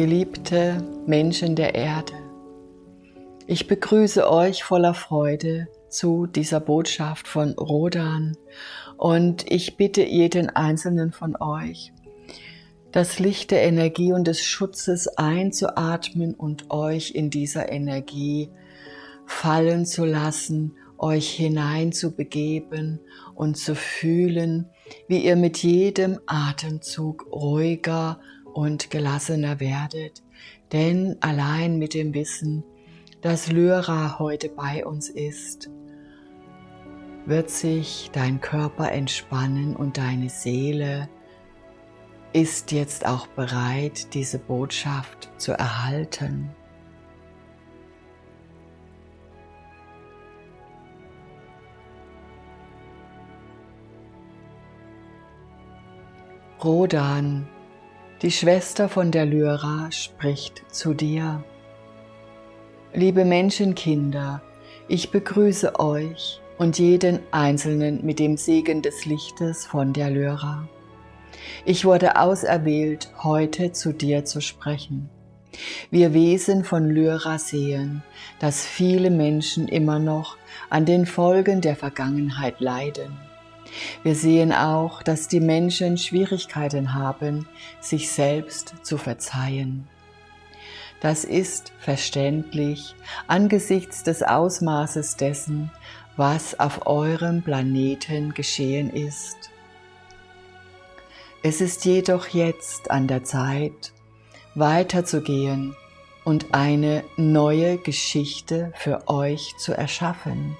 Geliebte Menschen der Erde, ich begrüße euch voller Freude zu dieser Botschaft von Rodan und ich bitte jeden einzelnen von euch, das Licht der Energie und des Schutzes einzuatmen und euch in dieser Energie fallen zu lassen, euch hineinzubegeben und zu fühlen, wie ihr mit jedem Atemzug ruhiger und gelassener werdet. Denn allein mit dem Wissen, dass Lyra heute bei uns ist, wird sich dein Körper entspannen und deine Seele ist jetzt auch bereit, diese Botschaft zu erhalten. Rodan, die Schwester von der Lyra, spricht zu dir. Liebe Menschenkinder, ich begrüße euch und jeden Einzelnen mit dem Segen des Lichtes von der Lyra. Ich wurde auserwählt, heute zu dir zu sprechen. Wir Wesen von Lyra sehen, dass viele Menschen immer noch an den Folgen der Vergangenheit leiden. Wir sehen auch, dass die Menschen Schwierigkeiten haben, sich selbst zu verzeihen. Das ist verständlich angesichts des Ausmaßes dessen, was auf eurem Planeten geschehen ist. Es ist jedoch jetzt an der Zeit, weiterzugehen und eine neue Geschichte für euch zu erschaffen.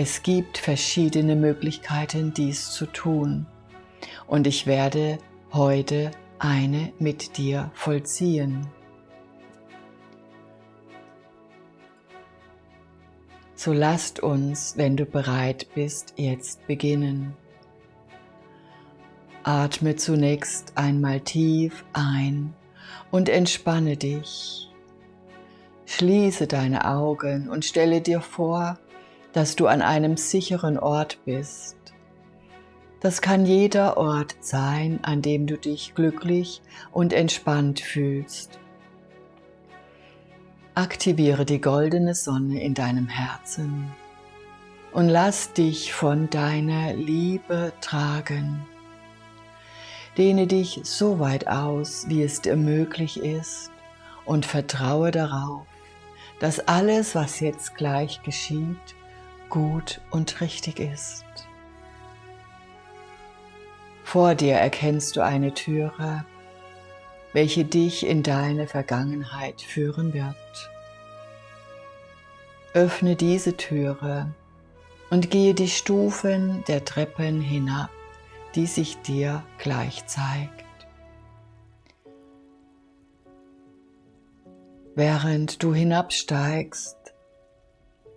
Es gibt verschiedene Möglichkeiten, dies zu tun und ich werde heute eine mit dir vollziehen. So lasst uns, wenn du bereit bist, jetzt beginnen. Atme zunächst einmal tief ein und entspanne dich. Schließe deine Augen und stelle dir vor, dass du an einem sicheren Ort bist. Das kann jeder Ort sein, an dem du dich glücklich und entspannt fühlst. Aktiviere die goldene Sonne in deinem Herzen und lass dich von deiner Liebe tragen. Dehne dich so weit aus, wie es dir möglich ist und vertraue darauf, dass alles, was jetzt gleich geschieht, gut und richtig ist. Vor dir erkennst du eine Türe, welche dich in deine Vergangenheit führen wird. Öffne diese Türe und gehe die Stufen der Treppen hinab, die sich dir gleich zeigt. Während du hinabsteigst,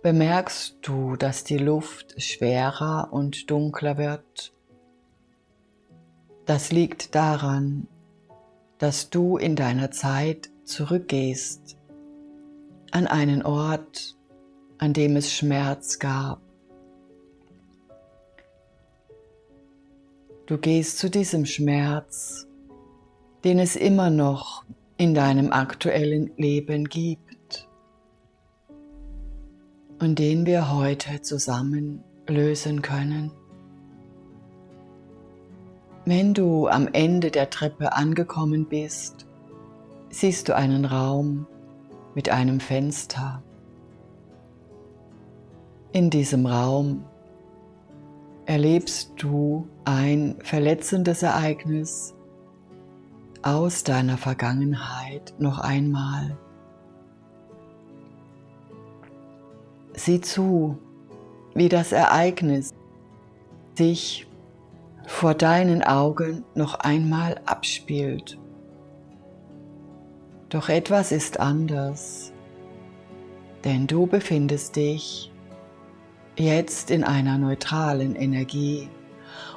bemerkst du, dass die Luft schwerer und dunkler wird. Das liegt daran, dass du in deiner Zeit zurückgehst an einen Ort, an dem es Schmerz gab. Du gehst zu diesem Schmerz, den es immer noch in deinem aktuellen Leben gibt und den wir heute zusammen lösen können. Wenn du am Ende der Treppe angekommen bist, siehst du einen Raum mit einem Fenster. In diesem Raum erlebst du ein verletzendes Ereignis aus deiner Vergangenheit noch einmal. Sieh zu, wie das Ereignis sich vor deinen Augen noch einmal abspielt. Doch etwas ist anders, denn du befindest dich jetzt in einer neutralen Energie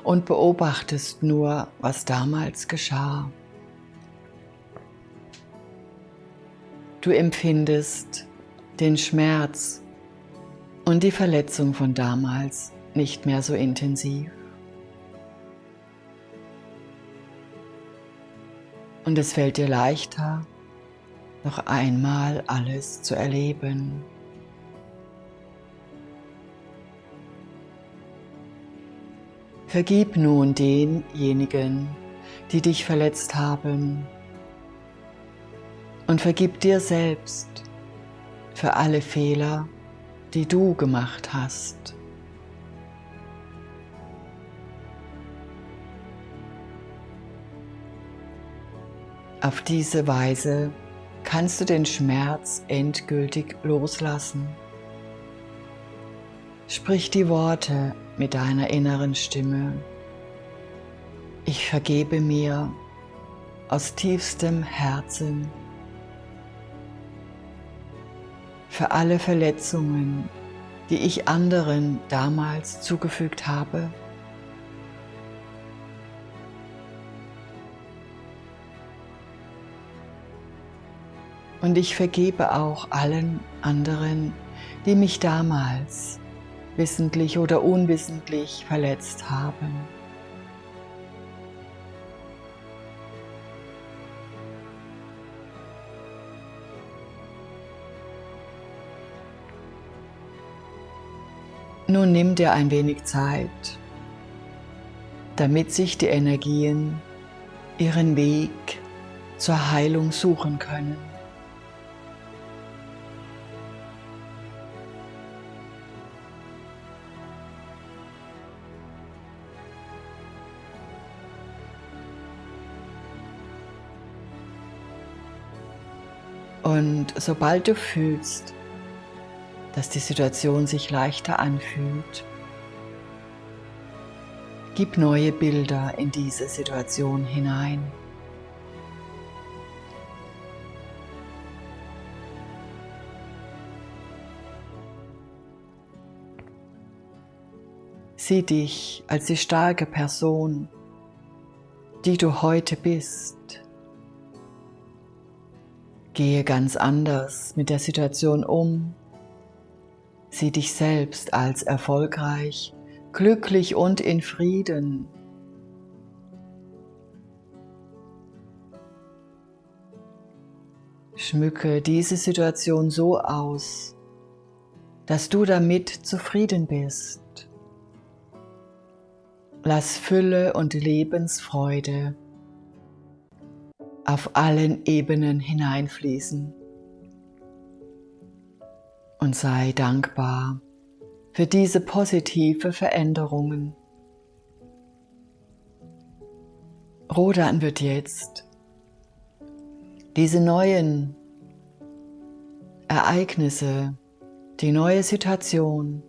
und beobachtest nur, was damals geschah. Du empfindest den Schmerz und die Verletzung von damals nicht mehr so intensiv. Und es fällt dir leichter, noch einmal alles zu erleben. Vergib nun denjenigen, die dich verletzt haben und vergib dir selbst für alle Fehler, die du gemacht hast. Auf diese Weise kannst du den Schmerz endgültig loslassen. Sprich die Worte mit deiner inneren Stimme. Ich vergebe mir aus tiefstem Herzen für alle Verletzungen, die ich anderen damals zugefügt habe. Und ich vergebe auch allen anderen, die mich damals wissentlich oder unwissentlich verletzt haben. Nun nimm dir ein wenig Zeit, damit sich die Energien ihren Weg zur Heilung suchen können. Und sobald du fühlst, dass die Situation sich leichter anfühlt, gib neue Bilder in diese Situation hinein. Sieh dich als die starke Person, die du heute bist. Gehe ganz anders mit der Situation um. Sieh dich selbst als erfolgreich, glücklich und in Frieden. Schmücke diese Situation so aus, dass du damit zufrieden bist. Lass Fülle und Lebensfreude auf allen Ebenen hineinfließen. Und sei dankbar für diese positive Veränderungen. Rodan wird jetzt diese neuen Ereignisse, die neue Situation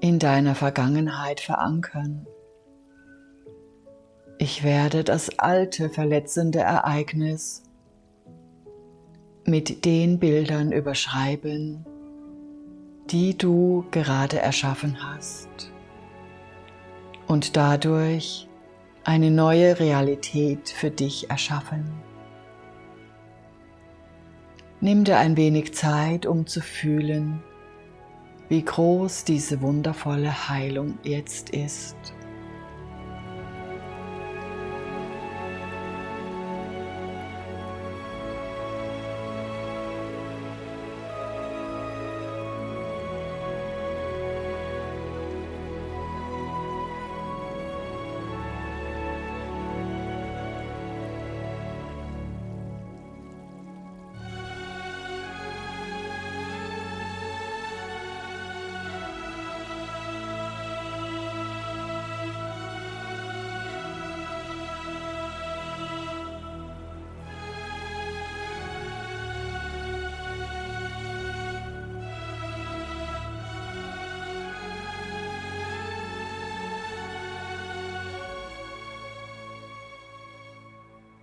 in deiner Vergangenheit verankern. Ich werde das alte verletzende Ereignis mit den Bildern überschreiben, die du gerade erschaffen hast und dadurch eine neue Realität für dich erschaffen. Nimm dir ein wenig Zeit, um zu fühlen, wie groß diese wundervolle Heilung jetzt ist.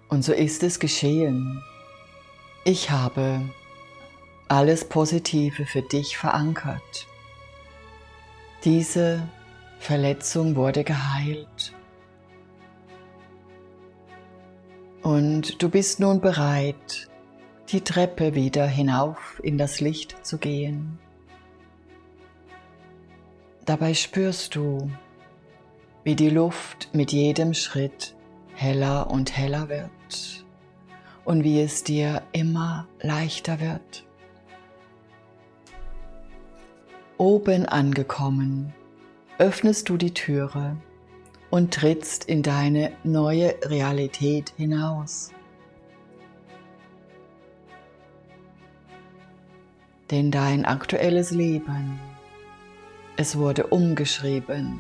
Und so ist es geschehen. Ich habe alles Positive für dich verankert. Diese Verletzung wurde geheilt. Und du bist nun bereit, die Treppe wieder hinauf in das Licht zu gehen. Dabei spürst du, wie die Luft mit jedem Schritt heller und heller wird und wie es dir immer leichter wird. Oben angekommen, öffnest du die Türe und trittst in deine neue Realität hinaus. Denn dein aktuelles Leben, es wurde umgeschrieben.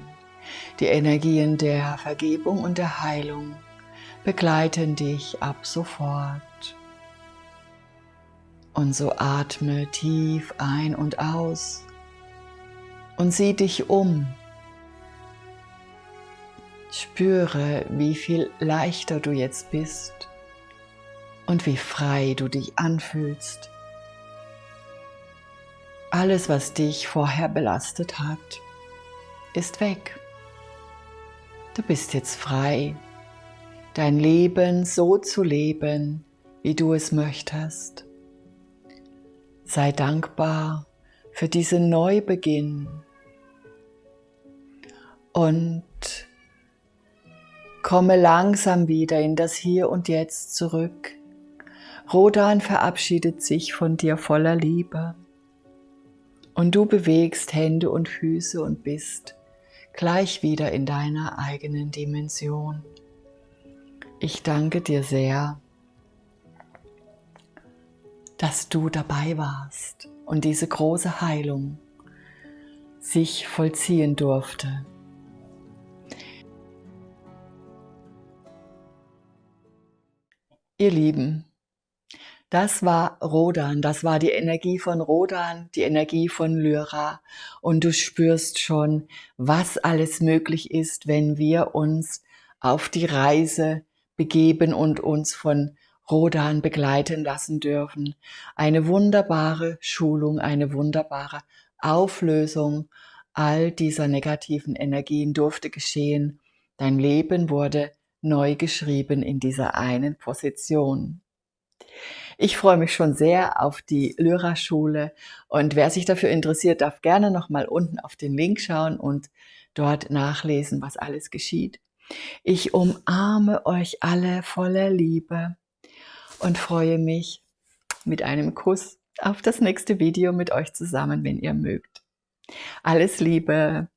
Die Energien der Vergebung und der Heilung begleiten dich ab sofort. Und so atme tief ein und aus und sieh dich um. Spüre, wie viel leichter du jetzt bist und wie frei du dich anfühlst. Alles, was dich vorher belastet hat, ist weg. Du bist jetzt frei, dein Leben so zu leben, wie du es möchtest. Sei dankbar für diesen Neubeginn und komme langsam wieder in das Hier und Jetzt zurück. Rodan verabschiedet sich von dir voller Liebe und du bewegst Hände und Füße und bist gleich wieder in deiner eigenen Dimension. Ich danke dir sehr, dass du dabei warst und diese große Heilung sich vollziehen durfte. Ihr Lieben, das war Rodan, das war die Energie von Rodan, die Energie von Lyra. Und du spürst schon, was alles möglich ist, wenn wir uns auf die Reise begeben und uns von Rodan begleiten lassen dürfen. Eine wunderbare Schulung, eine wunderbare Auflösung all dieser negativen Energien durfte geschehen. Dein Leben wurde neu geschrieben in dieser einen Position. Ich freue mich schon sehr auf die Lyra-Schule und wer sich dafür interessiert, darf gerne nochmal unten auf den Link schauen und dort nachlesen, was alles geschieht. Ich umarme euch alle voller Liebe und freue mich mit einem Kuss auf das nächste Video mit euch zusammen, wenn ihr mögt. Alles Liebe!